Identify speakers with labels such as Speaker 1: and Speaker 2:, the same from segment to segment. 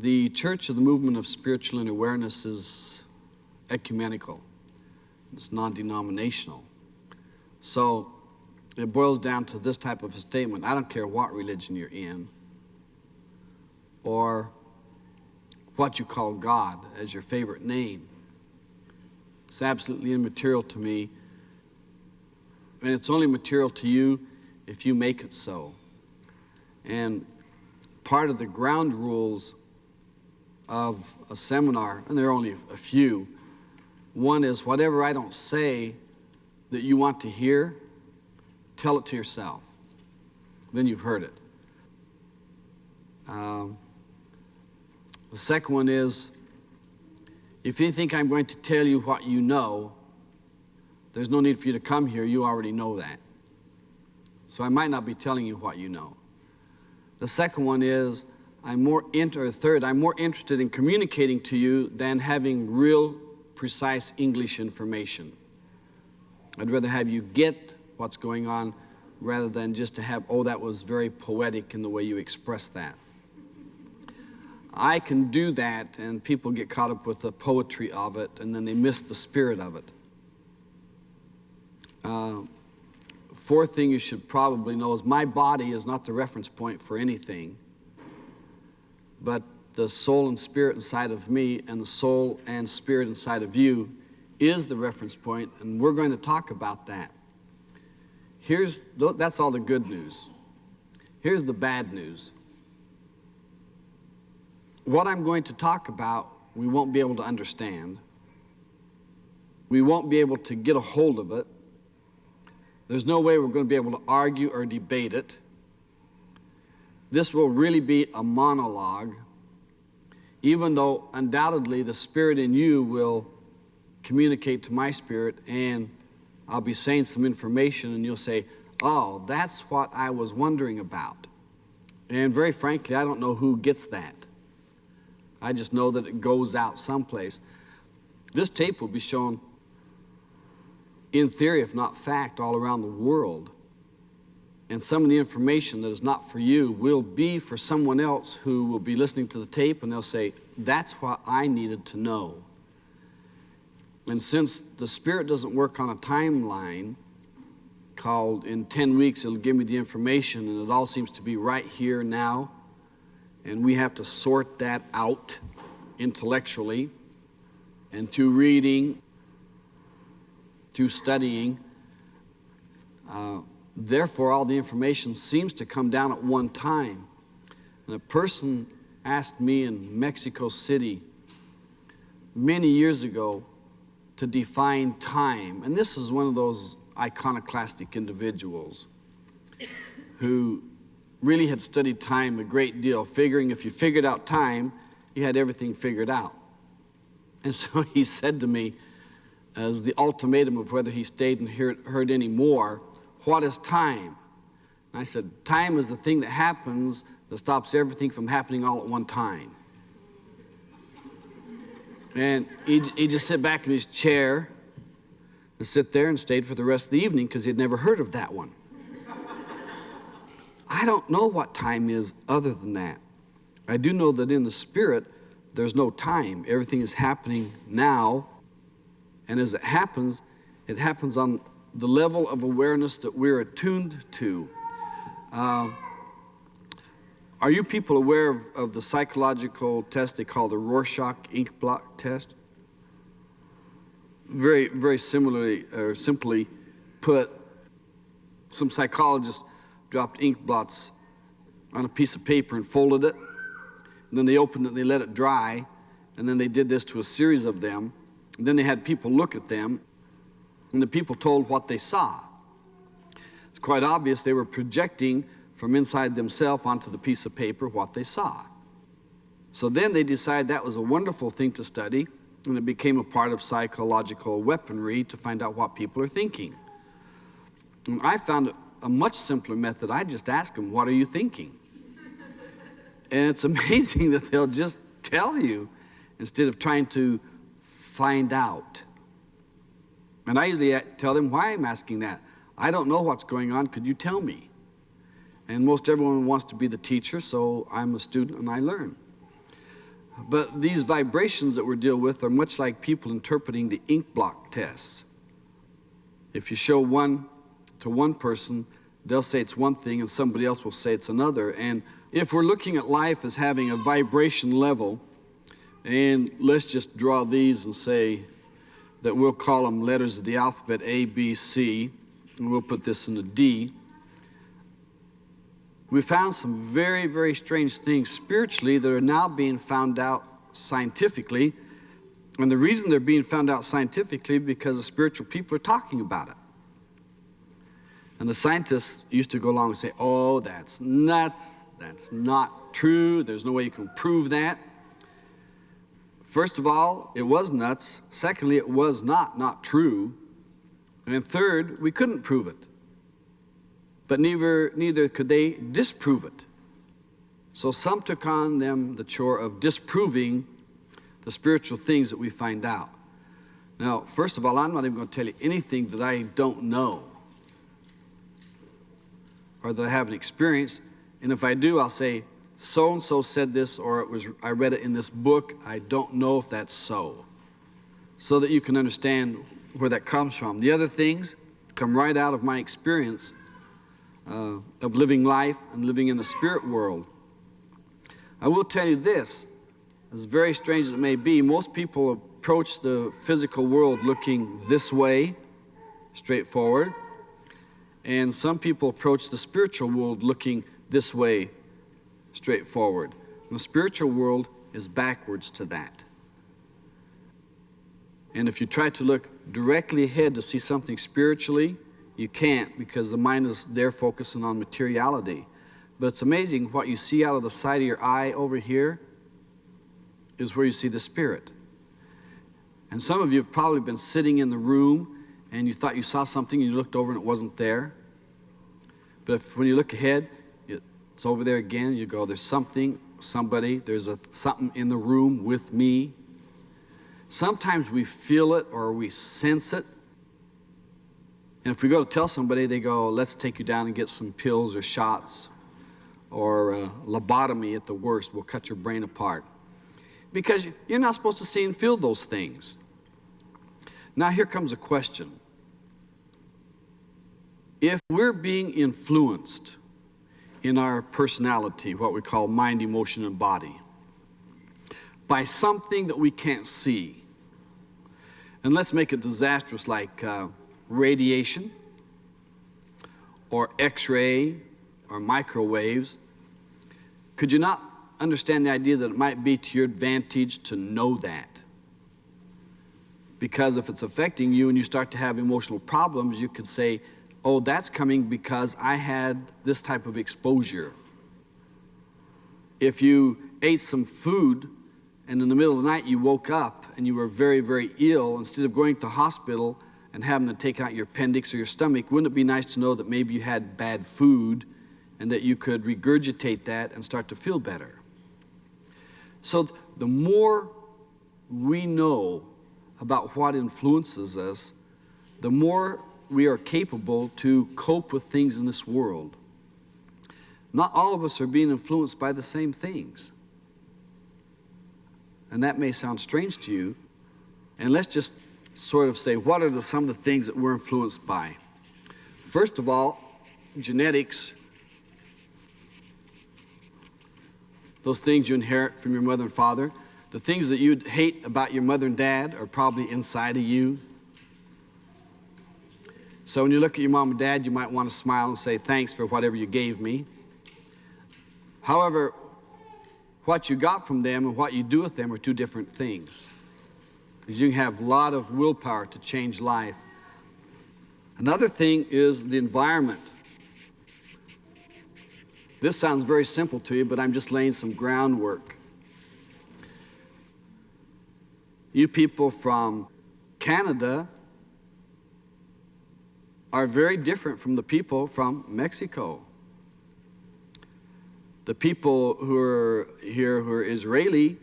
Speaker 1: The Church of the Movement of Spiritual Awareness is ecumenical. It's non-denominational. So it boils down to this type of a statement. I don't care what religion you're in or what you call God as your favorite name. It's absolutely immaterial to me. And it's only material to you if you make it so. And part of the ground rules of a seminar, and there are only a few, one is whatever I don't say that you want to hear, tell it to yourself. Then you've heard it. Um, the second one is if you think I'm going to tell you what you know, there's no need for you to come here. You already know that. So I might not be telling you what you know. The second one is I'm more inter third, I'm more interested in communicating to you than having real precise English information. I'd rather have you get what's going on rather than just to have, oh, that was very poetic in the way you expressed that. I can do that, and people get caught up with the poetry of it, and then they miss the spirit of it. Uh, fourth thing you should probably know is my body is not the reference point for anything, but the soul and spirit inside of me and the soul and spirit inside of you is the reference point, and we're going to talk about that. Here's that's all the good news. Here's the bad news what I'm going to talk about, we won't be able to understand. We won't be able to get a hold of it. There's no way we're going to be able to argue or debate it. This will really be a monologue, even though undoubtedly the spirit in you will communicate to my spirit and I'll be saying some information and you'll say, oh, that's what I was wondering about. And very frankly, I don't know who gets that. I just know that it goes out someplace. This tape will be shown in theory, if not fact, all around the world. And some of the information that is not for you will be for someone else who will be listening to the tape and they'll say, That's what I needed to know. And since the Spirit doesn't work on a timeline called in 10 weeks, it'll give me the information and it all seems to be right here now and we have to sort that out intellectually and through reading, through studying. Uh, therefore, all the information seems to come down at one time. And a person asked me in Mexico City many years ago to define time. And this was one of those iconoclastic individuals who really had studied time a great deal, figuring if you figured out time, you had everything figured out. And so he said to me, as the ultimatum of whether he stayed and heard, heard any more, what is time? And I said, time is the thing that happens that stops everything from happening all at one time. And he'd, he'd just sit back in his chair and sit there and stayed for the rest of the evening because he'd never heard of that one. I don't know what time is other than that. I do know that in the spirit, there's no time. Everything is happening now. And as it happens, it happens on the level of awareness that we're attuned to. Uh, are you people aware of, of, the psychological test they call the Rorschach ink blot test? Very, very similarly, or simply put, some psychologists dropped ink blots on a piece of paper and folded it. And then they opened it and they let it dry. And then they did this to a series of them. And then they had people look at them. And the people told what they saw. It's quite obvious they were projecting from inside themselves onto the piece of paper what they saw. So then they decided that was a wonderful thing to study. And it became a part of psychological weaponry to find out what people are thinking. And I found a much simpler method. I just ask them, What are you thinking? and it's amazing that they'll just tell you instead of trying to find out. And I usually uh, tell them why I'm asking that. I don't know what's going on. Could you tell me? And most everyone wants to be the teacher, so I'm a student and I learn. But these vibrations that we're dealing with are much like people interpreting the ink blot tests. If you show one to one person, they'll say it's one thing and somebody else will say it's another. And if we're looking at life as having a vibration level, and let's just draw these and say that we'll call them letters of the alphabet A, B, C, and we'll put this in a D. We found some very, very strange things spiritually that are now being found out scientifically. And the reason they're being found out scientifically because the spiritual people are talking about it. And the scientists used to go along and say, oh, that's nuts. That's not true. There's no way you can prove that. First of all, it was nuts. Secondly, it was not not true. And third, we couldn't prove it but neither, neither could they disprove it. So some took on them the chore of disproving the spiritual things that we find out. Now, first of all, I'm not even going to tell you anything that I don't know or that I haven't experienced. And if I do, I'll say, so and so said this, or it was I read it in this book. I don't know if that's so. So that you can understand where that comes from. The other things come right out of my experience uh, of living life and living in the spirit world. I will tell you this, as very strange as it may be, most people approach the physical world looking this way, straightforward, and some people approach the spiritual world looking this way, straightforward. The spiritual world is backwards to that. And if you try to look directly ahead to see something spiritually, you can't because the mind is there focusing on materiality. But it's amazing what you see out of the side of your eye over here is where you see the spirit. And some of you have probably been sitting in the room and you thought you saw something and you looked over and it wasn't there. But if, when you look ahead, it's over there again. You go, there's something, somebody, there's a something in the room with me. Sometimes we feel it or we sense it and if we go to tell somebody, they go, let's take you down and get some pills or shots or uh, lobotomy at the worst. We'll cut your brain apart. Because you're not supposed to see and feel those things. Now, here comes a question. If we're being influenced in our personality, what we call mind, emotion, and body, by something that we can't see, and let's make it disastrous like uh, radiation or x-ray or microwaves. Could you not understand the idea that it might be to your advantage to know that? Because if it's affecting you and you start to have emotional problems you could say oh that's coming because I had this type of exposure if you ate some food and in the middle of the night you woke up and you were very very ill instead of going to the hospital and having to take out your appendix or your stomach, wouldn't it be nice to know that maybe you had bad food and that you could regurgitate that and start to feel better? So the more we know about what influences us, the more we are capable to cope with things in this world. Not all of us are being influenced by the same things. And that may sound strange to you. And let's just sort of say what are the, some of the things that we're influenced by. First of all, genetics, those things you inherit from your mother and father, the things that you hate about your mother and dad are probably inside of you. So when you look at your mom and dad, you might want to smile and say, thanks for whatever you gave me. However, what you got from them and what you do with them are two different things because you have a lot of willpower to change life. Another thing is the environment. This sounds very simple to you, but I'm just laying some groundwork. You people from Canada are very different from the people from Mexico. The people who are here who are Israeli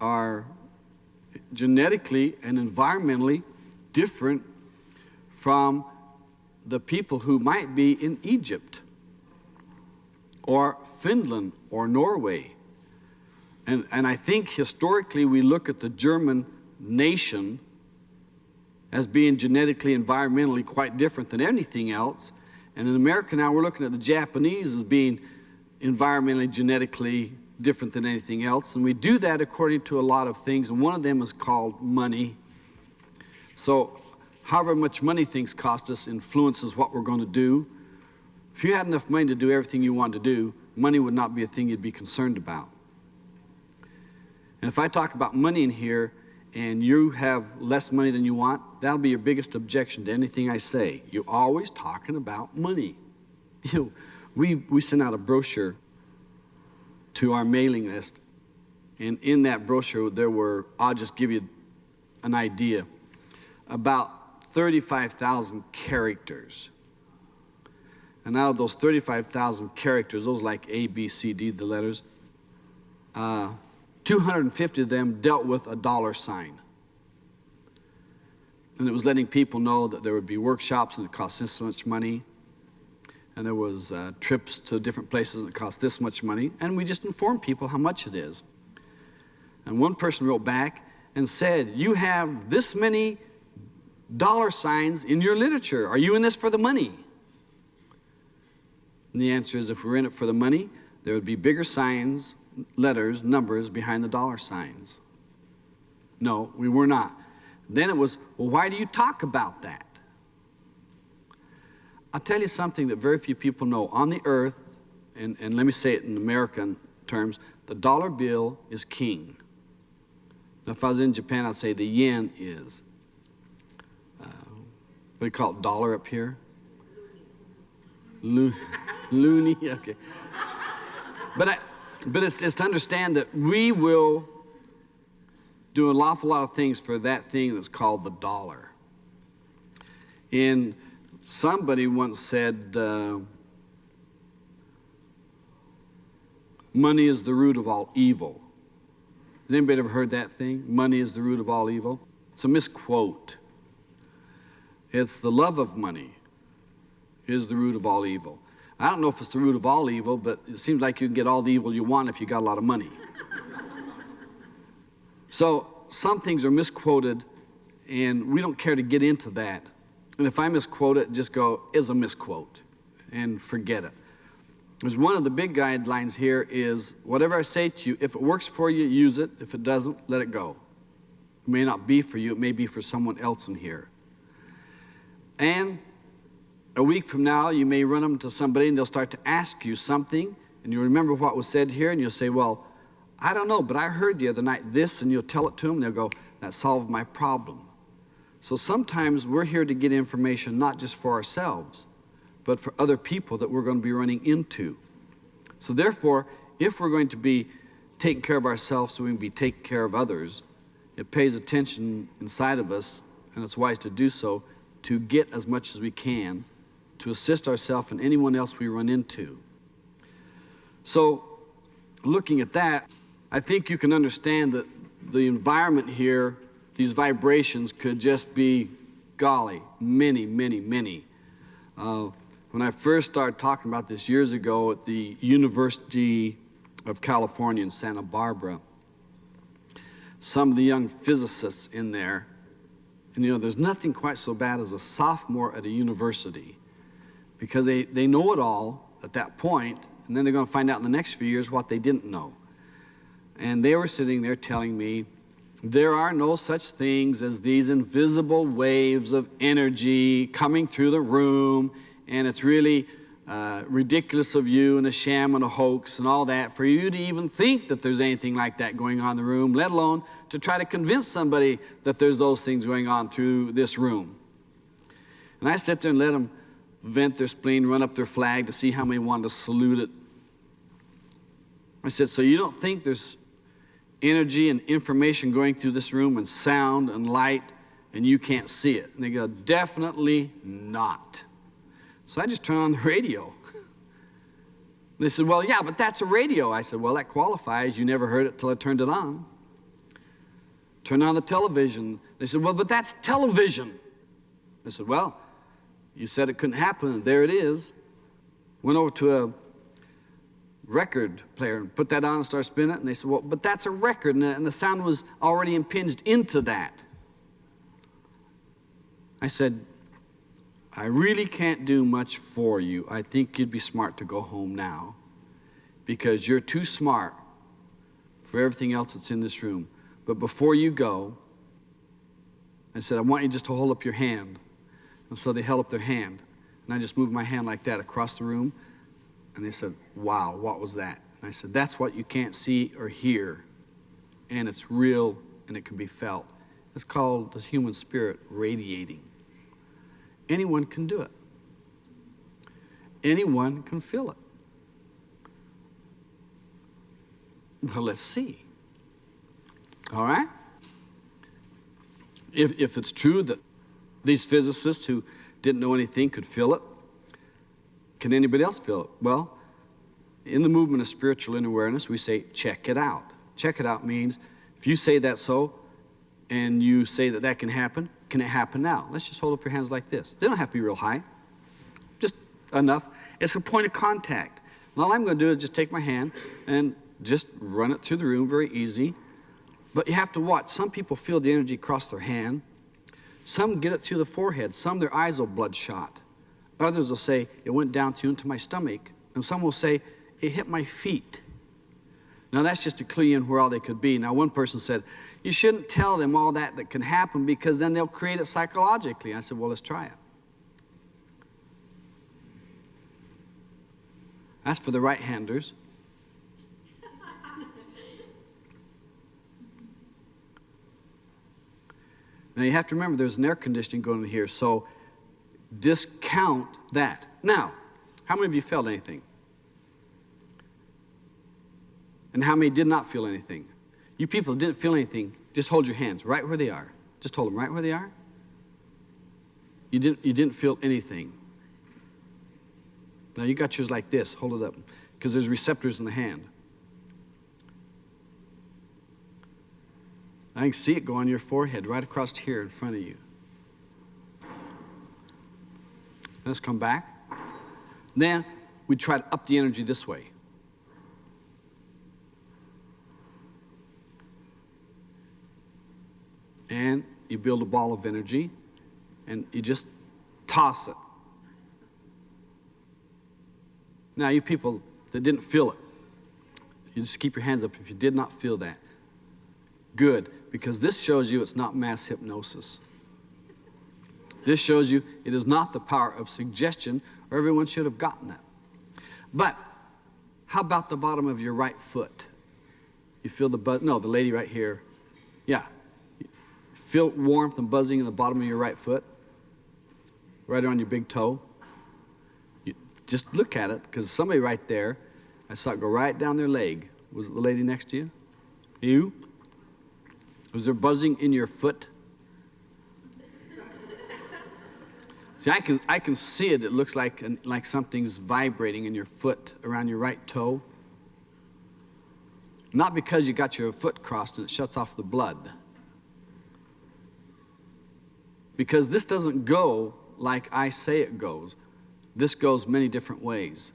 Speaker 1: are genetically and environmentally different from the people who might be in Egypt or Finland or Norway. And, and I think historically we look at the German nation as being genetically, environmentally quite different than anything else. And in America now we're looking at the Japanese as being environmentally, genetically different than anything else. And we do that according to a lot of things. And one of them is called money. So however much money things cost us influences what we're going to do. If you had enough money to do everything you want to do, money would not be a thing you'd be concerned about. And if I talk about money in here and you have less money than you want, that'll be your biggest objection to anything I say. You're always talking about money. You know, we, we sent out a brochure to our mailing list. And in that brochure, there were, I'll just give you an idea, about 35,000 characters. And out of those 35,000 characters, those like A, B, C, D, the letters, uh, 250 of them dealt with a dollar sign. And it was letting people know that there would be workshops and it cost this much money. And there was uh, trips to different places and it cost this much money. And we just informed people how much it is. And one person wrote back and said, you have this many dollar signs in your literature. Are you in this for the money? And the answer is if we're in it for the money, there would be bigger signs letters, numbers behind the dollar signs. No, we were not. Then it was, well, why do you talk about that? I'll tell you something that very few people know. On the earth, and, and let me say it in American terms, the dollar bill is king. Now, if I was in Japan, I'd say the yen is. Uh, what do you call it, dollar up here? Lo loony, okay. But I, but it's, it's to understand that we will do an awful lot of things for that thing that's called the dollar. And somebody once said, uh, money is the root of all evil. Has anybody ever heard that thing? Money is the root of all evil? It's a misquote. It's the love of money is the root of all evil. I don't know if it's the root of all evil, but it seems like you can get all the evil you want if you got a lot of money. so some things are misquoted, and we don't care to get into that. And if I misquote it, just go, is a misquote, and forget it. There's one of the big guidelines here is whatever I say to you, if it works for you, use it. If it doesn't, let it go. It may not be for you, it may be for someone else in here. And a week from now, you may run them to somebody and they'll start to ask you something, and you remember what was said here, and you'll say, Well, I don't know, but I heard the other night this, and you'll tell it to them, and they'll go, That solved my problem. So sometimes we're here to get information not just for ourselves, but for other people that we're going to be running into. So therefore, if we're going to be taking care of ourselves so we can be taking care of others, it pays attention inside of us, and it's wise to do so, to get as much as we can to assist ourselves and anyone else we run into. So looking at that, I think you can understand that the environment here, these vibrations could just be, golly, many, many, many. Uh, when I first started talking about this years ago at the University of California in Santa Barbara, some of the young physicists in there, and you know, there's nothing quite so bad as a sophomore at a university because they, they know it all at that point, and then they're going to find out in the next few years what they didn't know. And they were sitting there telling me, there are no such things as these invisible waves of energy coming through the room, and it's really uh, ridiculous of you and a sham and a hoax and all that for you to even think that there's anything like that going on in the room, let alone to try to convince somebody that there's those things going on through this room. And I sit there and let them vent their spleen, run up their flag to see how many want to salute it. I said, so you don't think there's energy and information going through this room and sound and light and you can't see it? And they go, definitely not. So I just turn on the radio. They said, well, yeah, but that's a radio. I said, well, that qualifies. You never heard it till I turned it on. Turn on the television. They said, well, but that's television. I said, well, you said it couldn't happen, and there it is. Went over to a record player and put that on and start spinning it. And they said, Well, but that's a record, and the, and the sound was already impinged into that. I said, I really can't do much for you. I think you'd be smart to go home now because you're too smart for everything else that's in this room. But before you go, I said, I want you just to hold up your hand. And so they held up their hand. And I just moved my hand like that across the room. And they said, Wow, what was that? And I said, That's what you can't see or hear. And it's real and it can be felt. It's called the human spirit radiating. Anyone can do it, anyone can feel it. Well, let's see. All right? If, if it's true that these physicists who didn't know anything could feel it, can anybody else feel it? Well, in the movement of spiritual inner awareness, we say, check it out. Check it out means if you say that so and you say that that can happen, can it happen now? Let's just hold up your hands like this. They don't have to be real high, just enough. It's a point of contact. And all I'm going to do is just take my hand and just run it through the room very easy. But you have to watch. Some people feel the energy cross their hand. Some get it through the forehead. Some their eyes will bloodshot. Others will say it went down through into my stomach. And some will say it hit my feet. Now that's just to clue you in where all they could be. Now one person said, you shouldn't tell them all that that can happen because then they'll create it psychologically. I said, well, let's try it. That's for the right-handers. Now you have to remember there's an air conditioning going in here, so discount that. Now, how many of you felt anything? And how many did not feel anything? You people didn't feel anything, just hold your hands right where they are. Just hold them right where they are. You didn't, you didn't feel anything. Now you got yours like this, hold it up, because there's receptors in the hand. I can see it go on your forehead right across here in front of you. Let's come back. Then we try to up the energy this way. And you build a ball of energy and you just toss it. Now, you people that didn't feel it, you just keep your hands up if you did not feel that. Good, because this shows you it's not mass hypnosis. This shows you it is not the power of suggestion, or everyone should have gotten it. But how about the bottom of your right foot? You feel the buzz? No, the lady right here. Yeah. Feel warmth and buzzing in the bottom of your right foot, right on your big toe. You just look at it, because somebody right there, I saw it go right down their leg. Was it the lady next to you? You? Was there buzzing in your foot? See, I can, I can see it. It looks like, like something's vibrating in your foot around your right toe. Not because you got your foot crossed and it shuts off the blood. Because this doesn't go like I say it goes. This goes many different ways.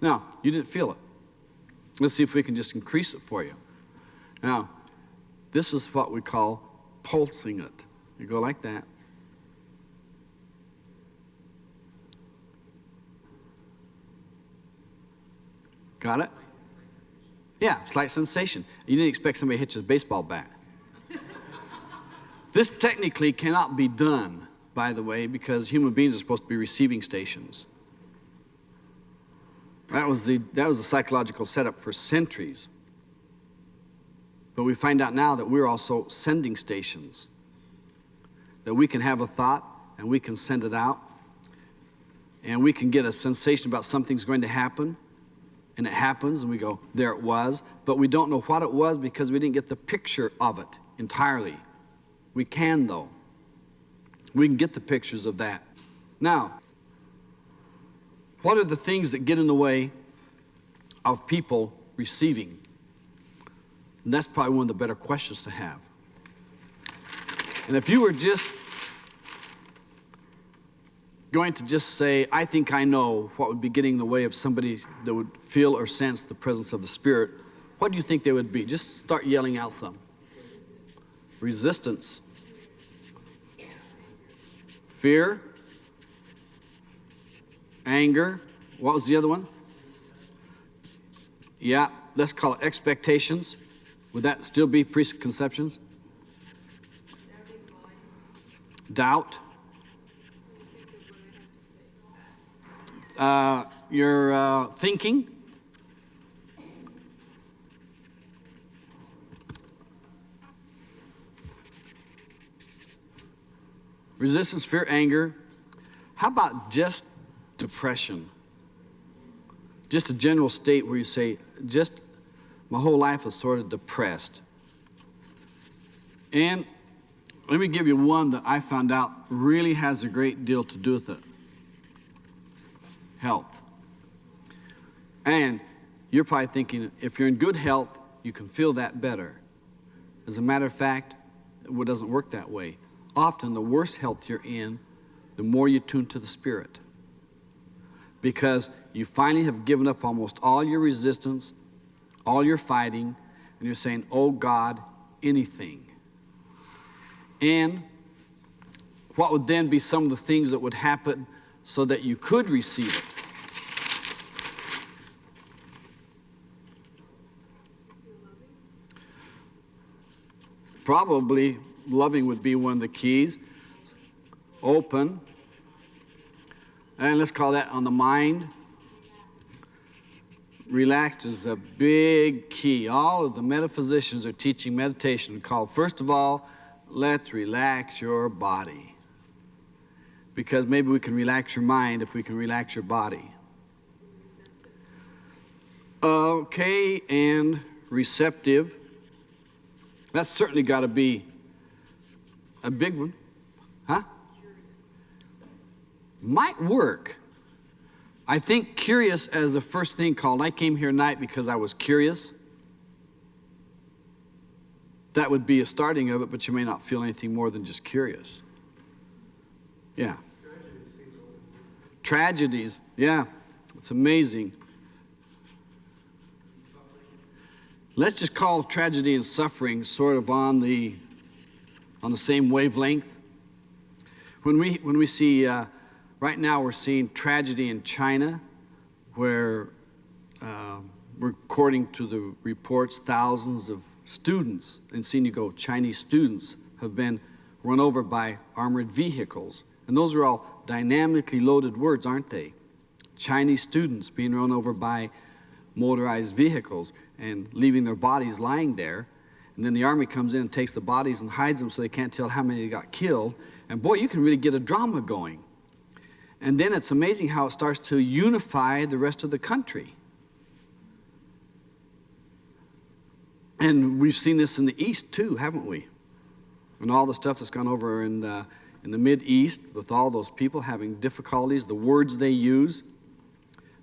Speaker 1: Now, you didn't feel it. Let's see if we can just increase it for you. Now, this is what we call pulsing it. You go like that. Got it? Yeah, slight sensation. You didn't expect somebody to hit a baseball bat. this technically cannot be done, by the way, because human beings are supposed to be receiving stations. That was the, that was the psychological setup for centuries. But we find out now that we're also sending stations. That we can have a thought and we can send it out. And we can get a sensation about something's going to happen. And it happens, and we go, there it was. But we don't know what it was because we didn't get the picture of it entirely. We can, though. We can get the pictures of that. Now, what are the things that get in the way of people receiving? And that's probably one of the better questions to have. And if you were just going to just say, I think I know what would be getting in the way of somebody that would feel or sense the presence of the Spirit, what do you think they would be? Just start yelling out some. Resistance. Fear. Anger. What was the other one? Yeah, let's call it expectations. Would that still be preconceptions? Doubt. Uh, your uh, thinking. Resistance, fear, anger. How about just depression? Just a general state where you say, just my whole life is sort of depressed. And let me give you one that I found out really has a great deal to do with it health. And you're probably thinking, if you're in good health, you can feel that better. As a matter of fact, it doesn't work that way. Often, the worse health you're in, the more you tune to the Spirit. Because you finally have given up almost all your resistance, all your fighting, and you're saying, Oh God, anything. And what would then be some of the things that would happen so that you could receive it? Probably loving would be one of the keys. Open. And let's call that on the mind. Relaxed is a big key. All of the metaphysicians are teaching meditation called, first of all, let's relax your body. Because maybe we can relax your mind if we can relax your body. Okay, and receptive. That's certainly got to be a big one. Huh? Might work. I think curious as the first thing called. I came here tonight because I was curious. That would be a starting of it, but you may not feel anything more than just curious. Yeah. Tragedies, yeah. It's amazing. Let's just call tragedy and suffering sort of on the on the same wavelength. When we when we see uh, right now we're seeing tragedy in China, where uh, according to the reports, thousands of students in Sinigo, Chinese students, have been run over by armored vehicles, and those are all dynamically loaded words, aren't they? Chinese students being run over by motorized vehicles and leaving their bodies lying there. And then the army comes in and takes the bodies and hides them so they can't tell how many got killed. And boy, you can really get a drama going. And then it's amazing how it starts to unify the rest of the country. And we've seen this in the East too, haven't we? And all the stuff that's gone over in the, in the Mid East with all those people having difficulties, the words they use.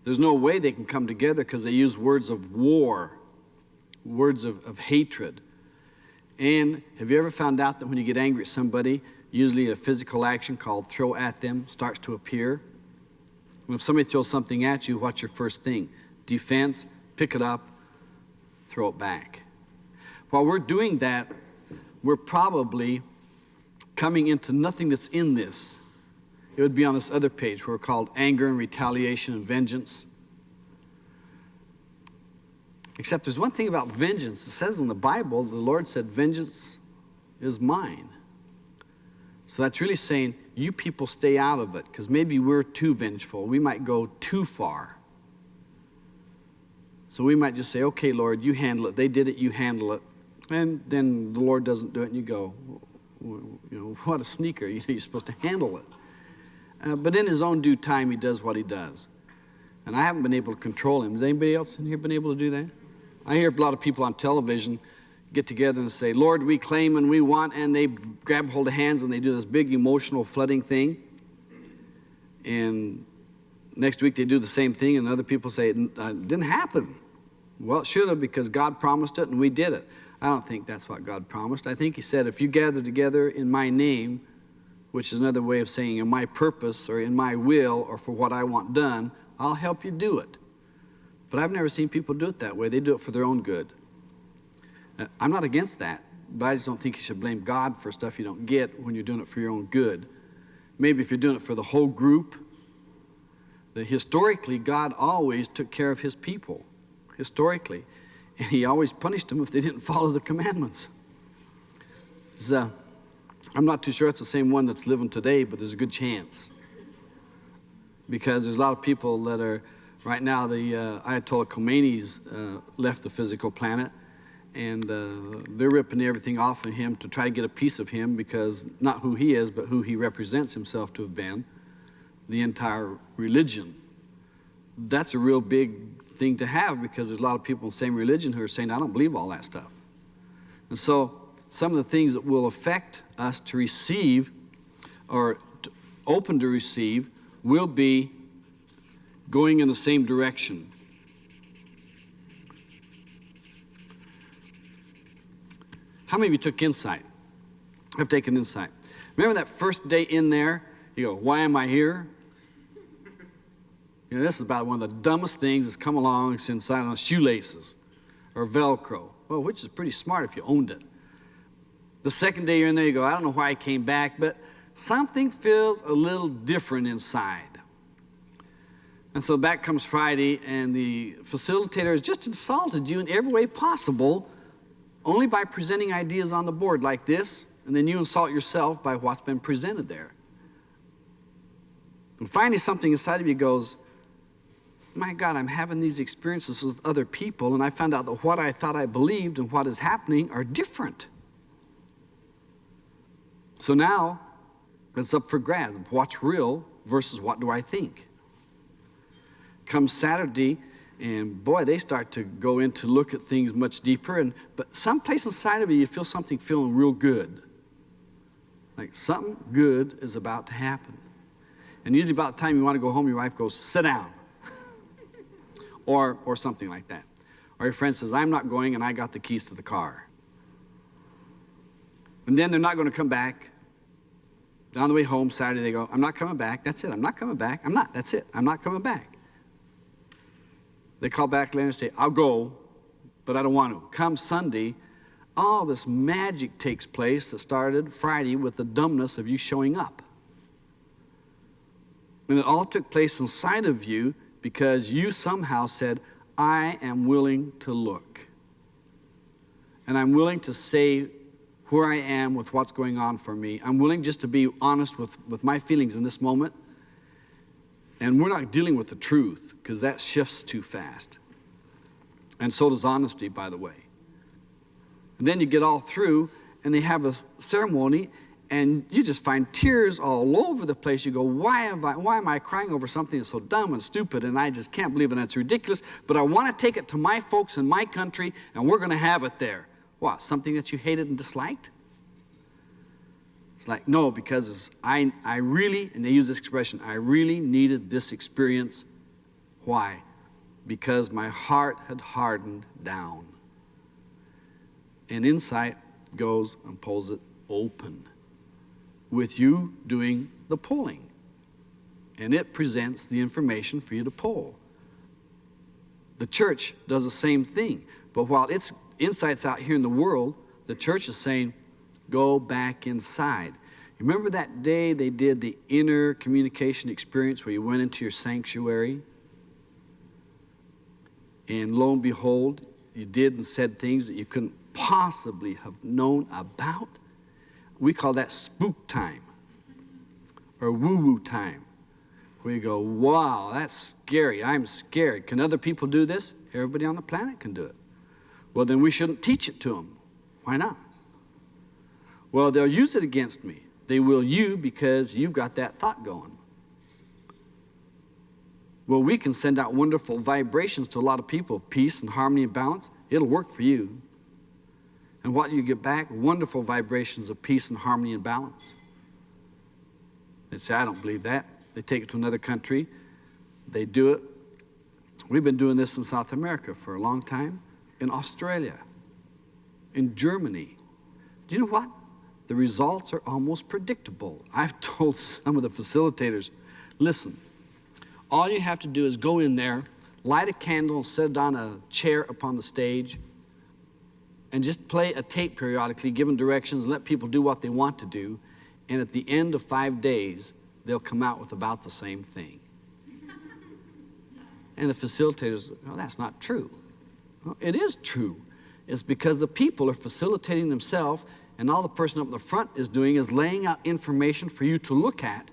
Speaker 1: There's no way they can come together because they use words of war, words of, of hatred. And have you ever found out that when you get angry at somebody, usually a physical action called throw at them starts to appear? And if somebody throws something at you, what's your first thing? Defense, pick it up, throw it back. While we're doing that, we're probably coming into nothing that's in this it would be on this other page where we're called anger and retaliation and vengeance. Except there's one thing about vengeance. It says in the Bible, the Lord said, Vengeance is mine. So that's really saying, you people stay out of it, because maybe we're too vengeful. We might go too far. So we might just say, okay, Lord, you handle it. They did it, you handle it. And then the Lord doesn't do it, and you go, you know, what a sneaker. You know, you're supposed to handle it. Uh, but in his own due time, he does what he does. And I haven't been able to control him. Has anybody else in here been able to do that? I hear a lot of people on television get together and say, Lord, we claim and we want, and they grab hold of hands and they do this big emotional flooding thing. And next week they do the same thing, and other people say, it uh, didn't happen. Well, it should have because God promised it and we did it. I don't think that's what God promised. I think He said, if you gather together in my name, which is another way of saying in my purpose or in my will or for what I want done, I'll help you do it. But I've never seen people do it that way. They do it for their own good. Uh, I'm not against that, but I just don't think you should blame God for stuff you don't get when you're doing it for your own good. Maybe if you're doing it for the whole group, that historically God always took care of his people, historically. And he always punished them if they didn't follow the commandments. So, I'm not too sure it's the same one that's living today, but there's a good chance. Because there's a lot of people that are, right now, the uh, Ayatollah Khomeini's uh, left the physical planet, and uh, they're ripping everything off of him to try to get a piece of him because not who he is, but who he represents himself to have been, the entire religion. That's a real big thing to have because there's a lot of people in the same religion who are saying, I don't believe all that stuff. And so, some of the things that will affect us to receive or to open to receive will be going in the same direction. How many of you took insight? I've taken insight. Remember that first day in there? You go, why am I here? You know, this is about one of the dumbest things that's come along since, I don't know, shoelaces or Velcro. Well, which is pretty smart if you owned it. The second day you're in there, you go, I don't know why I came back, but something feels a little different inside. And so back comes Friday, and the facilitator has just insulted you in every way possible, only by presenting ideas on the board like this, and then you insult yourself by what's been presented there. And finally, something inside of you goes, My God, I'm having these experiences with other people, and I found out that what I thought I believed and what is happening are different. So now it's up for grabs. What's real versus what do I think? Come Saturday, and boy, they start to go in to look at things much deeper. And but someplace inside of you, you feel something feeling real good. Like something good is about to happen. And usually about the time you want to go home, your wife goes, sit down. or or something like that. Or your friend says, I'm not going and I got the keys to the car. And then they're not going to come back on the way home Saturday, they go, I'm not coming back. That's it. I'm not coming back. I'm not. That's it. I'm not coming back. They call back later and say, I'll go, but I don't want to. Come Sunday, all this magic takes place that started Friday with the dumbness of you showing up. And it all took place inside of you because you somehow said, I am willing to look. And I'm willing to say where I am with what's going on for me. I'm willing just to be honest with, with my feelings in this moment. And we're not dealing with the truth because that shifts too fast. And so does honesty, by the way. And then you get all through and they have a ceremony and you just find tears all over the place. You go, why am I, why am I crying over something that's so dumb and stupid and I just can't believe it and it's ridiculous, but I want to take it to my folks in my country and we're going to have it there. What, something that you hated and disliked? It's like, no, because I, I really, and they use this expression, I really needed this experience. Why? Because my heart had hardened down. And insight goes and pulls it open with you doing the pulling. And it presents the information for you to pull. The church does the same thing. But while its insight's out here in the world, the church is saying, go back inside. Remember that day they did the inner communication experience where you went into your sanctuary? And lo and behold, you did and said things that you couldn't possibly have known about. We call that spook time or woo woo time. We go, wow, that's scary. I'm scared. Can other people do this? Everybody on the planet can do it. Well, then we shouldn't teach it to them. Why not? Well, they'll use it against me. They will you because you've got that thought going. Well, we can send out wonderful vibrations to a lot of people of peace and harmony and balance. It'll work for you. And what you get back? Wonderful vibrations of peace and harmony and balance. They say, I don't believe that. They take it to another country. They do it. We've been doing this in South America for a long time, in Australia, in Germany. Do you know what? The results are almost predictable. I've told some of the facilitators, listen, all you have to do is go in there, light a candle, set it on a chair upon the stage, and just play a tape periodically, giving directions, let people do what they want to do. And at the end of five days, they'll come out with about the same thing. And the facilitators, well, that's not true. Well, it is true. It's because the people are facilitating themselves, and all the person up in the front is doing is laying out information for you to look at.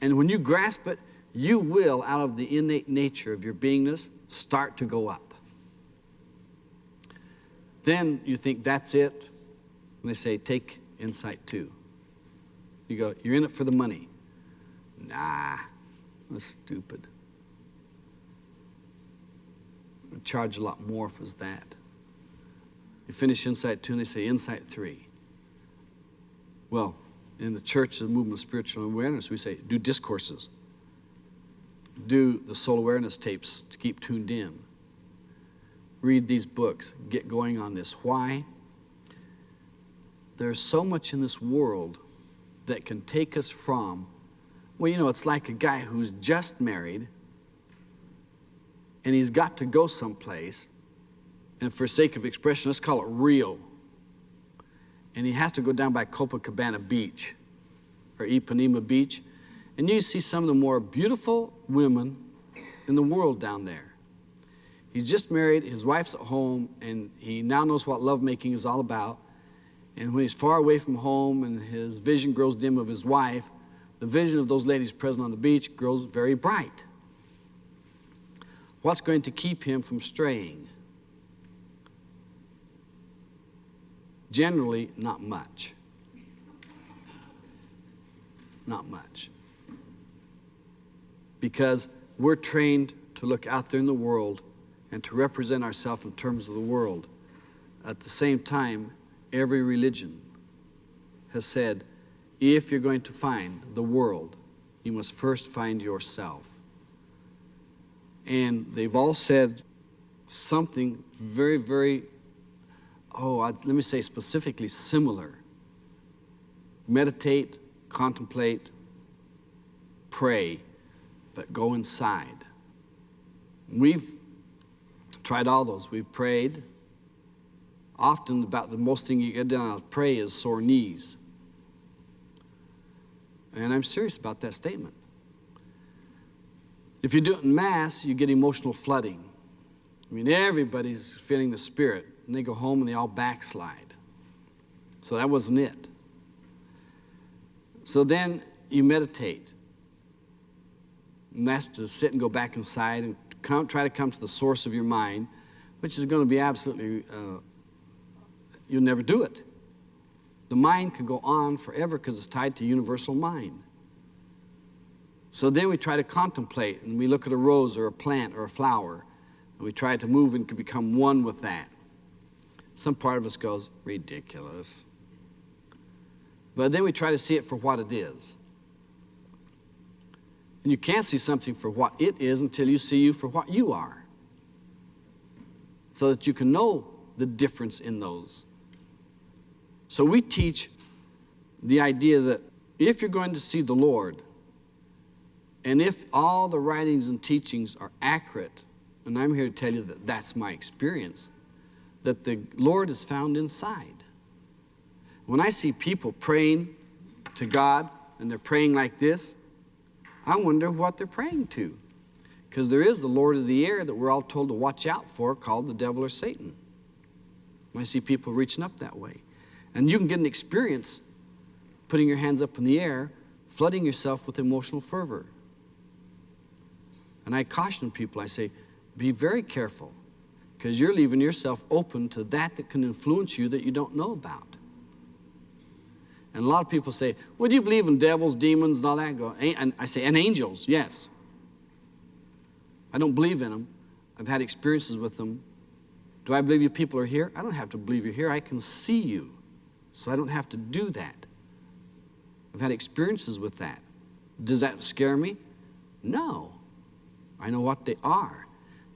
Speaker 1: And when you grasp it, you will, out of the innate nature of your beingness, start to go up. Then you think that's it. And they say, take insight two. You go, you're in it for the money. Nah, that's stupid. I'd charge a lot more if it was that. You finish insight two and they say insight three. Well, in the church, the movement of spiritual awareness, we say do discourses, do the soul awareness tapes to keep tuned in, read these books, get going on this. Why? There's so much in this world that can take us from, well, you know, it's like a guy who's just married and he's got to go someplace, and for sake of expression, let's call it Rio. And he has to go down by Copacabana Beach or Ipanema Beach, and you see some of the more beautiful women in the world down there. He's just married, his wife's at home, and he now knows what lovemaking is all about. And when he's far away from home and his vision grows dim of his wife, the vision of those ladies present on the beach grows very bright. What's going to keep him from straying? Generally, not much. Not much. Because we're trained to look out there in the world and to represent ourselves in terms of the world. At the same time, every religion has said, if you're going to find the world, you must first find yourself. And they've all said something very, very, oh, I'd, let me say specifically similar. Meditate, contemplate, pray, but go inside. We've tried all those. We've prayed. Often, about the most thing you get done out pray is sore knees. And I'm serious about that statement. If you do it in mass, you get emotional flooding. I mean, everybody's feeling the spirit, and they go home and they all backslide. So that wasn't it. So then you meditate. And that's to sit and go back inside and come, try to come to the source of your mind, which is going to be absolutely, uh, you'll never do it. The mind can go on forever because it's tied to universal mind. So then we try to contemplate and we look at a rose or a plant or a flower and we try to move and become one with that. Some part of us goes, ridiculous. But then we try to see it for what it is. And you can't see something for what it is until you see you for what you are. So that you can know the difference in those. So we teach the idea that if you're going to see the Lord, and if all the writings and teachings are accurate, and I'm here to tell you that that's my experience, that the Lord is found inside. When I see people praying to God and they're praying like this, I wonder what they're praying to. Because there is the Lord of the air that we're all told to watch out for called the devil or Satan. When I see people reaching up that way. And you can get an experience putting your hands up in the air, flooding yourself with emotional fervor. And I caution people, I say, be very careful because you're leaving yourself open to that that can influence you that you don't know about. And a lot of people say, well, do you believe in devils, demons, and all that? Go, and I say, and angels, yes. I don't believe in them. I've had experiences with them. Do I believe you people are here? I don't have to believe you're here. I can see you. So I don't have to do that. I've had experiences with that. Does that scare me? No. I know what they are.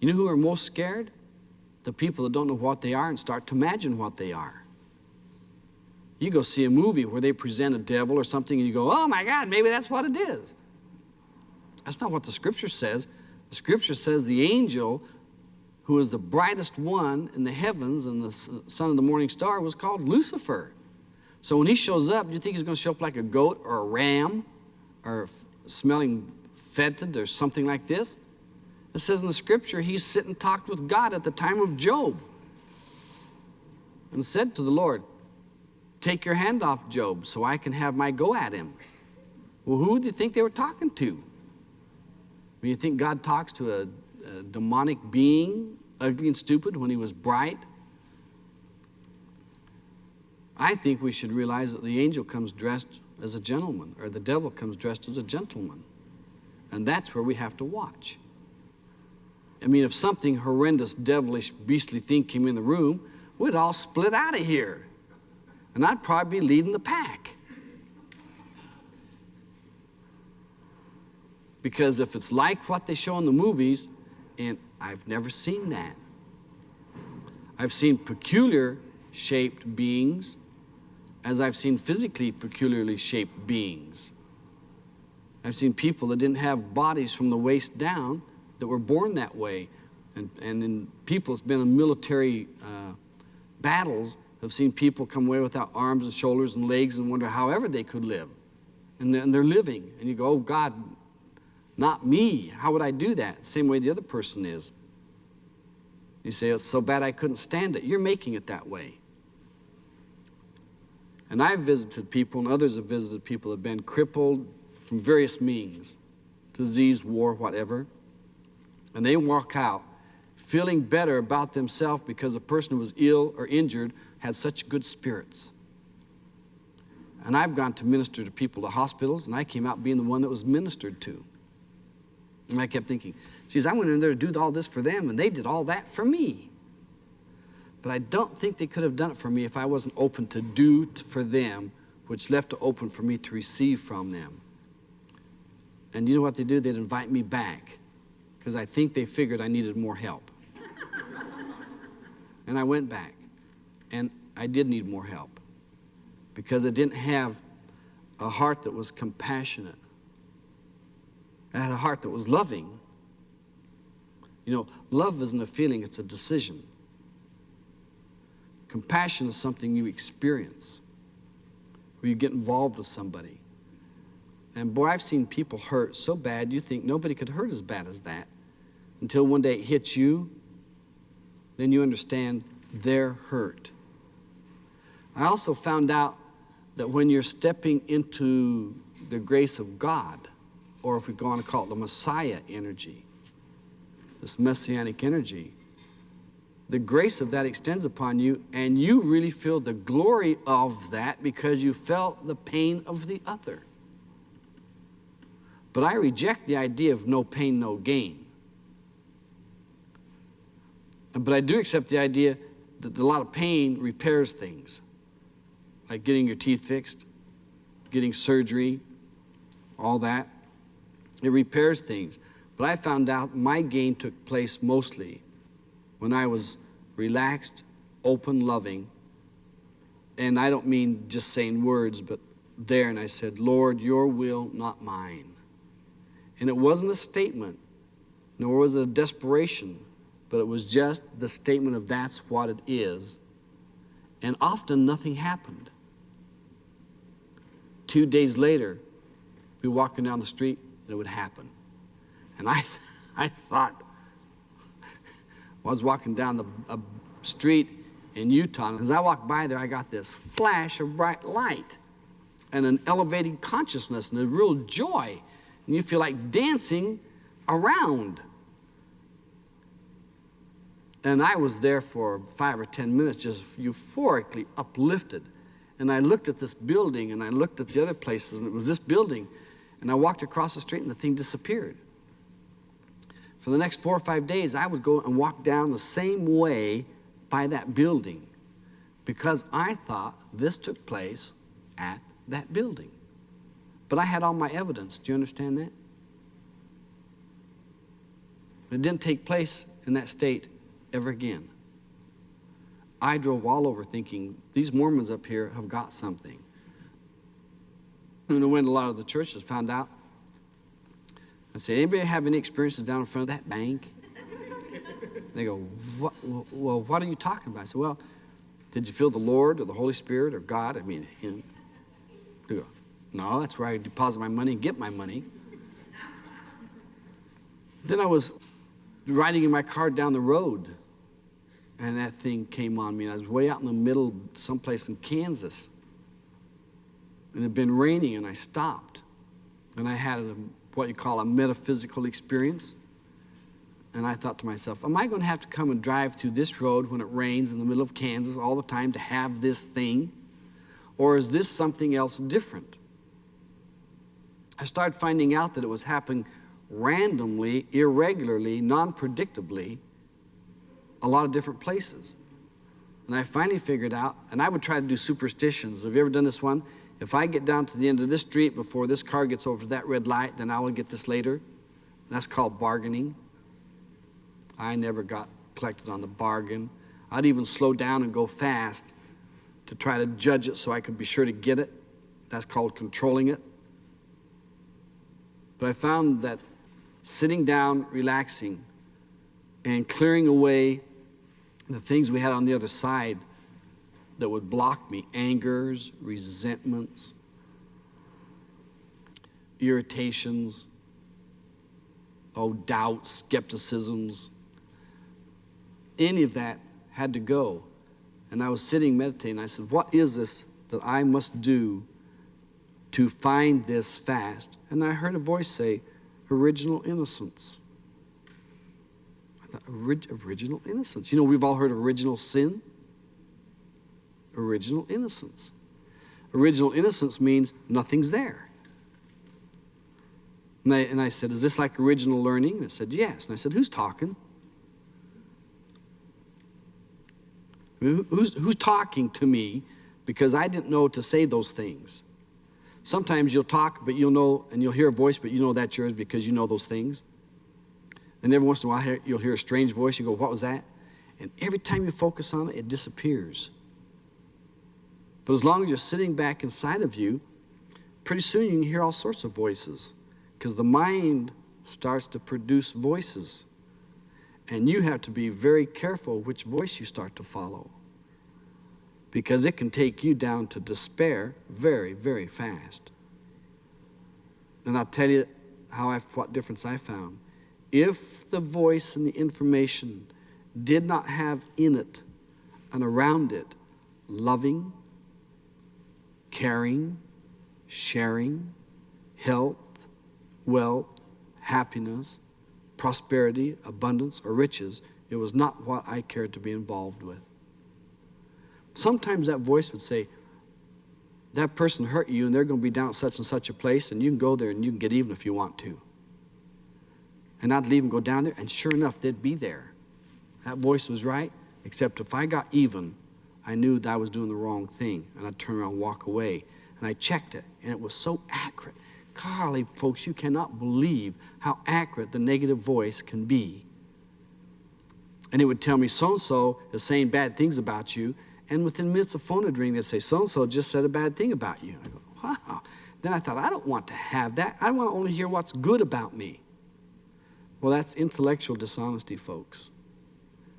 Speaker 1: You know who are most scared? The people that don't know what they are and start to imagine what they are. You go see a movie where they present a devil or something and you go, oh my God, maybe that's what it is. That's not what the scripture says. The scripture says the angel who is the brightest one in the heavens and the son of the morning star was called Lucifer. So when he shows up, do you think he's going to show up like a goat or a ram or smelling fetid or something like this? It says in the scripture, he sit and talked with God at the time of Job and said to the Lord, Take your hand off Job so I can have my go at him. Well, who do you think they were talking to? When you think God talks to a, a demonic being, ugly and stupid, when he was bright? I think we should realize that the angel comes dressed as a gentleman, or the devil comes dressed as a gentleman. And that's where we have to watch. I mean, if something horrendous, devilish, beastly thing came in the room, we'd all split out of here. And I'd probably be leading the pack. Because if it's like what they show in the movies, and I've never seen that. I've seen peculiar shaped beings as I've seen physically peculiarly shaped beings. I've seen people that didn't have bodies from the waist down that were born that way. And, and in people, it's been in military uh, battles, have seen people come away without arms and shoulders and legs and wonder however they could live. And and they're living. And you go, oh God, not me. How would I do that? Same way the other person is. You say, it's so bad I couldn't stand it. You're making it that way. And I've visited people, and others have visited people that have been crippled from various means disease, war, whatever. And they walk out feeling better about themselves because the person who was ill or injured had such good spirits. And I've gone to minister to people at hospitals, and I came out being the one that was ministered to. And I kept thinking, geez, I went in there to do all this for them, and they did all that for me. But I don't think they could have done it for me if I wasn't open to do for them, which left open for me to receive from them. And you know what they do? They'd invite me back because I think they figured I needed more help. and I went back, and I did need more help because I didn't have a heart that was compassionate. I had a heart that was loving. You know, love isn't a feeling, it's a decision. Compassion is something you experience, where you get involved with somebody. And boy, I've seen people hurt so bad you think nobody could hurt as bad as that until one day it hits you, then you understand they're hurt. I also found out that when you're stepping into the grace of God, or if we go on to call it the Messiah energy, this messianic energy, the grace of that extends upon you, and you really feel the glory of that because you felt the pain of the other. But I reject the idea of no pain, no gain. But I do accept the idea that a lot of pain repairs things, like getting your teeth fixed, getting surgery, all that. It repairs things. But I found out my gain took place mostly when I was relaxed, open, loving. And I don't mean just saying words, but there, and I said, Lord, your will, not mine. And it wasn't a statement, nor was it a desperation, but it was just the statement of that's what it is. And often nothing happened. Two days later, we walking down the street and it would happen. And I, I thought, I was walking down the street in Utah, and as I walked by there, I got this flash of bright light and an elevating consciousness and a real joy and you feel like dancing around. And I was there for five or ten minutes, just euphorically uplifted. And I looked at this building and I looked at the other places, and it was this building. And I walked across the street and the thing disappeared. For the next four or five days, I would go and walk down the same way by that building because I thought this took place at that building. But I had all my evidence. Do you understand that? It didn't take place in that state ever again. I drove all over thinking these Mormons up here have got something. And when a lot of the churches found out, I said, anybody have any experiences down in front of that bank? They go, what, well, what are you talking about? I said, well, did you feel the Lord or the Holy Spirit or God? I mean, Him. They go, no, that's where I deposit my money and get my money. Then I was riding in my car down the road, and that thing came on me. I was way out in the middle, someplace in Kansas. And it had been raining, and I stopped. And I had a, what you call a metaphysical experience. And I thought to myself, am I going to have to come and drive through this road when it rains in the middle of Kansas all the time to have this thing? Or is this something else different? I started finding out that it was happening randomly, irregularly, non predictably, a lot of different places. And I finally figured out, and I would try to do superstitions. Have you ever done this one? If I get down to the end of this street before this car gets over that red light, then I will get this later. That's called bargaining. I never got collected on the bargain. I'd even slow down and go fast to try to judge it so I could be sure to get it. That's called controlling it. But I found that sitting down, relaxing, and clearing away the things we had on the other side that would block me angers, resentments, irritations, oh, doubts, skepticisms any of that had to go. And I was sitting meditating. I said, What is this that I must do to find this fast? And I heard a voice say, Original innocence. I thought, Original innocence. You know, we've all heard of original sin. Original innocence. Original innocence means nothing's there. And I, and I said, Is this like original learning? And I said, Yes. And I said, Who's talking? Who's, who's talking to me because I didn't know to say those things? Sometimes you'll talk, but you'll know, and you'll hear a voice, but you know that's yours because you know those things. And every once in a while, you'll hear a strange voice. You go, What was that? And every time you focus on it, it disappears. But as long as you're sitting back inside of you, pretty soon you can hear all sorts of voices because the mind starts to produce voices. And you have to be very careful which voice you start to follow. Because it can take you down to despair very, very fast. And I'll tell you how I, what difference I found. If the voice and the information did not have in it and around it loving, caring, sharing, health, wealth, happiness, prosperity, abundance, or riches. It was not what I cared to be involved with. Sometimes that voice would say, That person hurt you, and they're going to be down at such and such a place, and you can go there and you can get even if you want to. And I'd leave and go down there, and sure enough, they'd be there. That voice was right, except if I got even, I knew that I was doing the wrong thing, and I'd turn around and walk away. And I checked it, and it was so accurate. Golly, folks, you cannot believe how accurate the negative voice can be. And it would tell me so and so is saying bad things about you, and within minutes of phone would ring, they'd say, so and so just said a bad thing about you. I go, wow. Then I thought, I don't want to have that. I want to only hear what's good about me. Well, that's intellectual dishonesty, folks.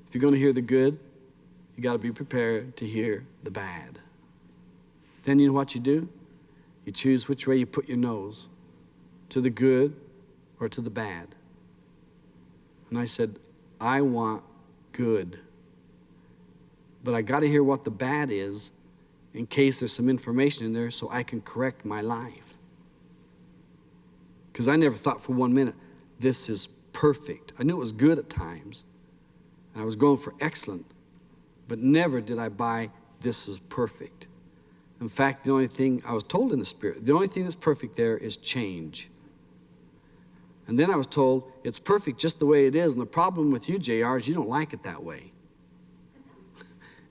Speaker 1: If you're going to hear the good, you got to be prepared to hear the bad. Then you know what you do? You choose which way you put your nose to the good or to the bad. And I said, I want good. But I got to hear what the bad is in case there's some information in there so I can correct my life. Because I never thought for one minute, this is perfect. I knew it was good at times, and I was going for excellent, but never did I buy this is perfect. In fact, the only thing I was told in the Spirit, the only thing that's perfect there is change. And then I was told it's perfect just the way it is. And the problem with you, JR, is you don't like it that way.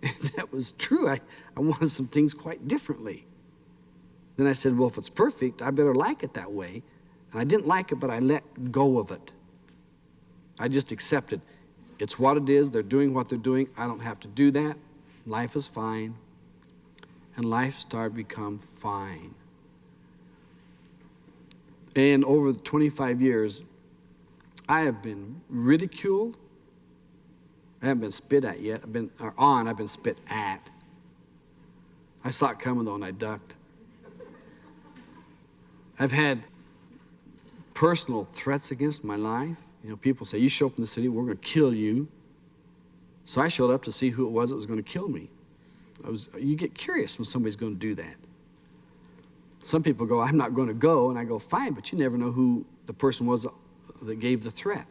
Speaker 1: that was true. I, I wanted some things quite differently. Then I said, well, if it's perfect, I better like it that way. And I didn't like it, but I let go of it. I just accepted it's what it is. They're doing what they're doing. I don't have to do that. life is fine, and life started to become fine. And over the 25 years, I have been ridiculed. I haven't been spit at yet. I've been or on. I've been spit at. I saw it coming though, and I ducked. I've had personal threats against my life. You know, people say, "You show up in the city, we're going to kill you." So I showed up to see who it was that was going to kill me. I was. You get curious when somebody's going to do that. Some people go, "I'm not going to go," and I go, "Fine," but you never know who the person was that gave the threat.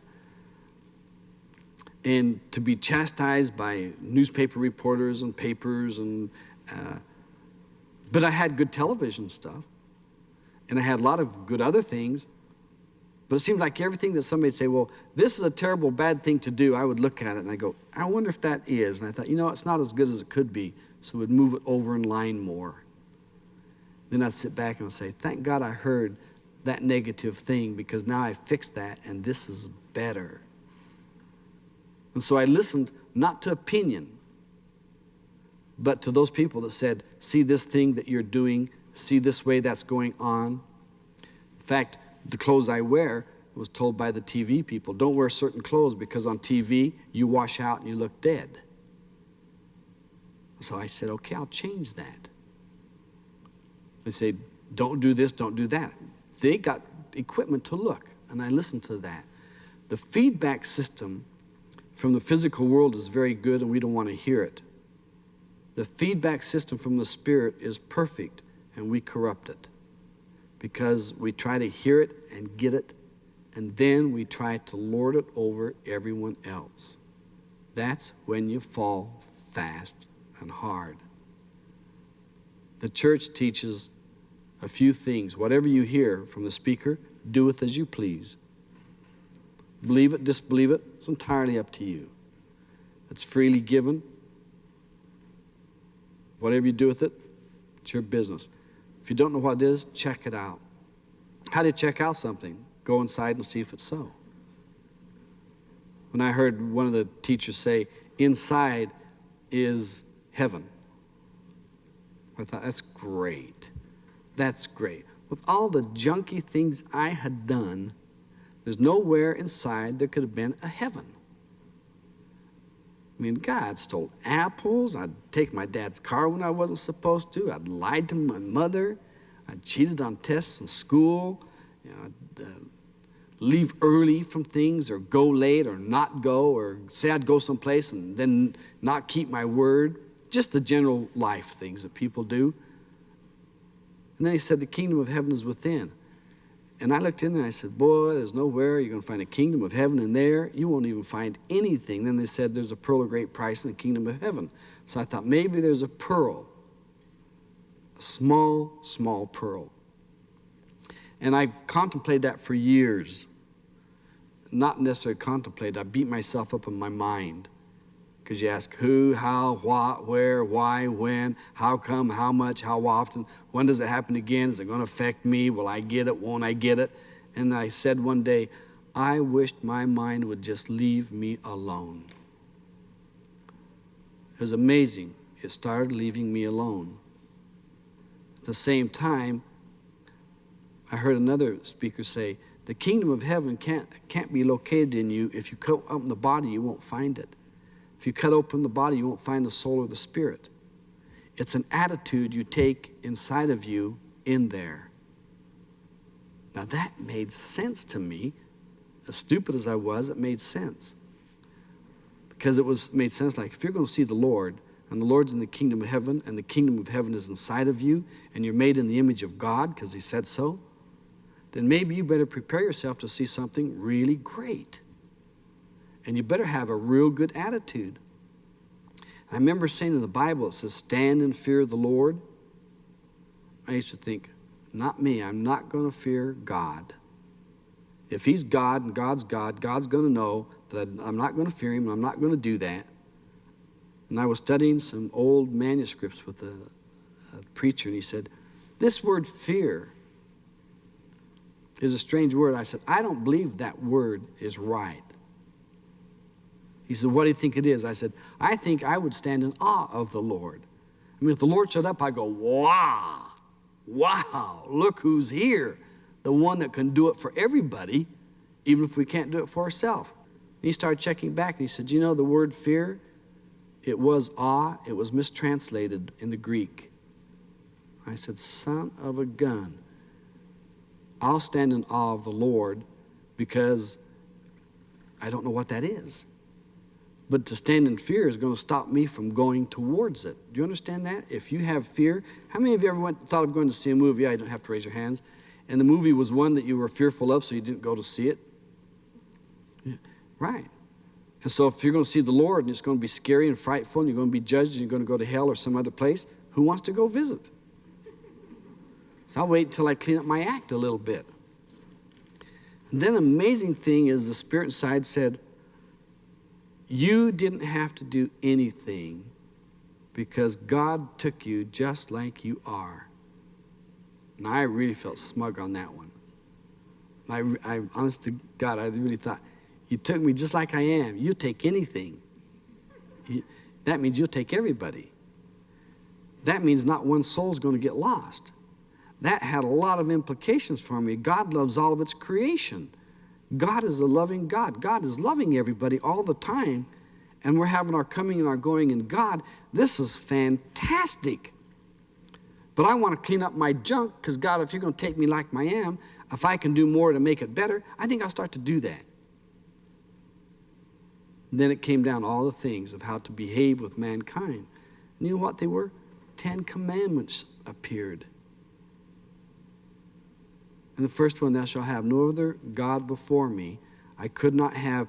Speaker 1: And to be chastised by newspaper reporters and papers and. Uh, but I had good television stuff, and I had a lot of good other things. But it seemed like everything that somebody'd say, well, this is a terrible, bad thing to do, I would look at it and I go, I wonder if that is. And I thought, you know, it's not as good as it could be. So we'd move it over in line more. Then I'd sit back and I'd say, thank God I heard that negative thing because now I fixed that and this is better. And so I listened not to opinion, but to those people that said, see this thing that you're doing, see this way that's going on. In fact, the clothes I wear was told by the TV people, don't wear certain clothes because on TV you wash out and you look dead. So I said, okay, I'll change that. They say, don't do this, don't do that. They got equipment to look, and I listened to that. The feedback system from the physical world is very good, and we don't want to hear it. The feedback system from the Spirit is perfect, and we corrupt it because we try to hear it and get it, and then we try to lord it over everyone else. That's when you fall fast and hard. The church teaches a few things. Whatever you hear from the speaker, do it as you please. Believe it, disbelieve it, it's entirely up to you. It's freely given. Whatever you do with it, it's your business. If you don't know what it is, check it out. How do you check out something? Go inside and see if it's so. When I heard one of the teachers say, inside is heaven, I thought, that's great. That's great. With all the junky things I had done, there's nowhere inside there could have been a heaven. I mean, God stole apples. I'd take my dad's car when I wasn't supposed to. I'd lied to my mother. I cheated on tests in school. You know, I'd, uh, leave early from things or go late or not go or say I'd go someplace and then not keep my word. Just the general life things that people do. And then he said, The kingdom of heaven is within. And I looked in there and I said, Boy, there's nowhere you're going to find a kingdom of heaven in there. You won't even find anything. Then they said, There's a pearl of great price in the kingdom of heaven. So I thought, maybe there's a pearl, a small, small pearl. And I contemplated that for years. Not necessarily contemplated, I beat myself up in my mind. Because you ask who, how, what, where, why, when, how come, how much, how often, when does it happen again? Is it going to affect me? Will I get it? Won't I get it? And I said one day, I wished my mind would just leave me alone. It was amazing. It started leaving me alone. At the same time, I heard another speaker say, the kingdom of heaven can't, can't be located in you. If you come cut open the body, you won't find it. If you cut open the body, you won't find the soul or the spirit. It's an attitude you take inside of you in there. Now that made sense to me. As stupid as I was, it made sense. Because it was made sense like if you're going to see the Lord, and the Lord's in the kingdom of heaven, and the kingdom of heaven is inside of you, and you're made in the image of God because He said so, then maybe you better prepare yourself to see something really great. And you better have a real good attitude. I remember saying in the Bible, it says, stand in fear of the Lord. I used to think, not me, I'm not going to fear God. If He's God and God's God, God's going to know that I'm not going to fear Him, I'm not going to do that. And I was studying some old manuscripts with a, a preacher, and he said, This word fear is a strange word. I said, I don't believe that word is right. He said, What do you think it is? I said, I think I would stand in awe of the Lord. I mean, if the Lord showed up, I'd go, Wow, wow, look who's here. The one that can do it for everybody, even if we can't do it for ourselves. He started checking back and he said, You know, the word fear, it was awe, it was mistranslated in the Greek. I said, Son of a gun. I'll stand in awe of the Lord because I don't know what that is. But to stand in fear is going to stop me from going towards it. Do you understand that? If you have fear, how many of you ever went, thought of going to see a movie? I don't have to raise your hands. And the movie was one that you were fearful of, so you didn't go to see it? Right. And so if you're going to see the Lord and it's going to be scary and frightful and you're going to be judged and you're going to go to hell or some other place, who wants to go visit? So I'll wait until I clean up my act a little bit. And then amazing thing is the spirit side said, you didn't have to do anything because God took you just like you are. And I really felt smug on that one. I, I honest to God, I really thought, you took me just like I am. You take anything. You, that means you'll take everybody. That means not one soul is going to get lost. That had a lot of implications for me. God loves all of its creation. God is a loving God. God is loving everybody all the time, and we're having our coming and our going in God. This is fantastic. But I want to clean up my junk because, God, if you're going to take me like I am, if I can do more to make it better, I think I'll start to do that. And then it came down all the things of how to behave with mankind. And you know what they were? Ten Commandments appeared. And the first one, thou shalt have no other God before me. I could not have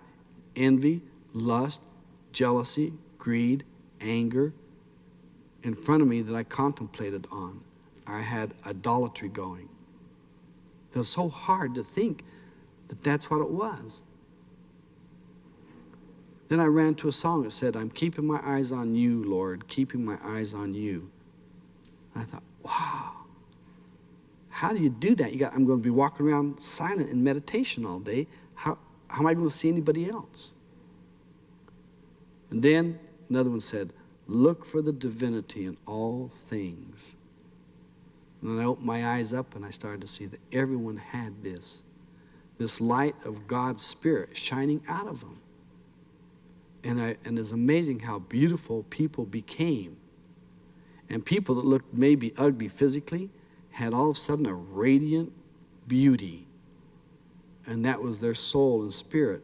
Speaker 1: envy, lust, jealousy, greed, anger in front of me that I contemplated on. I had idolatry going. It was so hard to think that that's what it was. Then I ran to a song that said, I'm keeping my eyes on you, Lord, keeping my eyes on you. I thought, wow. How do you do that? You got, I'm going to be walking around silent in meditation all day. How, how am I going to see anybody else? And then another one said, Look for the divinity in all things. And then I opened my eyes up and I started to see that everyone had this this light of God's Spirit shining out of them. And, I, and it's amazing how beautiful people became. And people that looked maybe ugly physically had all of a sudden a radiant beauty. And that was their soul and spirit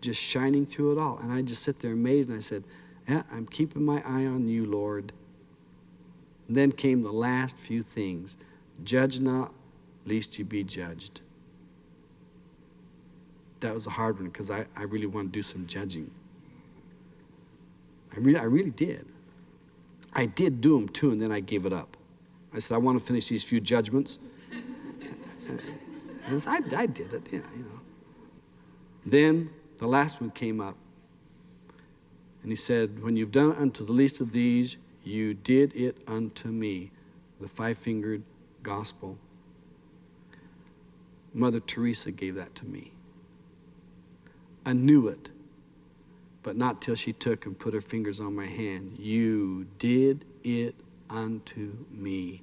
Speaker 1: just shining through it all. And I just sit there amazed and I said, Yeah, I'm keeping my eye on you, Lord. And then came the last few things Judge not, lest you be judged. That was a hard one because I, I really want to do some judging. I really, I really did. I did do them too, and then I gave it up. I said, I want to finish these few judgments. And I, I did it, yeah, you know. Then the last one came up. And he said, When you've done unto the least of these, you did it unto me. The five fingered gospel. Mother Teresa gave that to me. I knew it, but not till she took and put her fingers on my hand. You did it unto me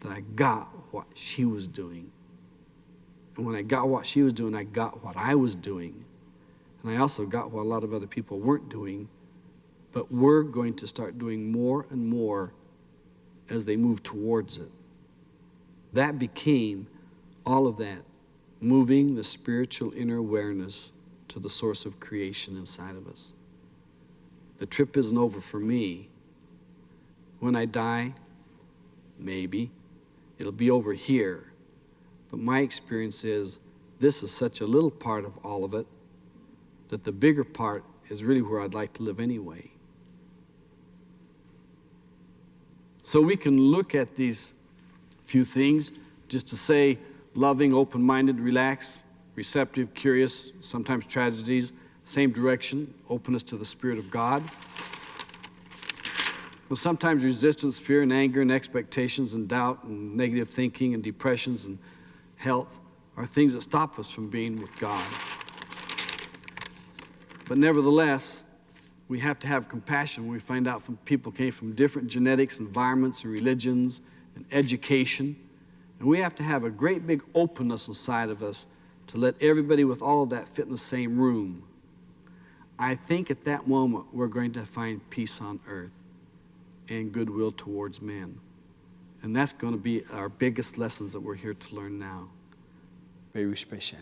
Speaker 1: that I got what she was doing. And when I got what she was doing, I got what I was doing. And I also got what a lot of other people weren't doing. But we're going to start doing more and more as they move towards it. That became all of that, moving the spiritual inner awareness to the source of creation inside of us. The trip isn't over for me when I die? Maybe. It'll be over here. But my experience is this is such a little part of all of it that the bigger part is really where I'd like to live anyway. So we can look at these few things just to say loving, open minded, relaxed, receptive, curious, sometimes tragedies, same direction, openness to the Spirit of God. Well, sometimes resistance, fear, and anger, and expectations, and doubt, and negative thinking, and depressions, and health are things that stop us from being with God. But nevertheless, we have to have compassion when we find out from people came from different genetics, environments, and religions, and education. And we have to have a great big openness inside of us to let everybody with all of that fit in the same room. I think at that moment we're going to find peace on earth and goodwill towards men. And that's going to be our biggest lessons that we're here to learn now. Very special.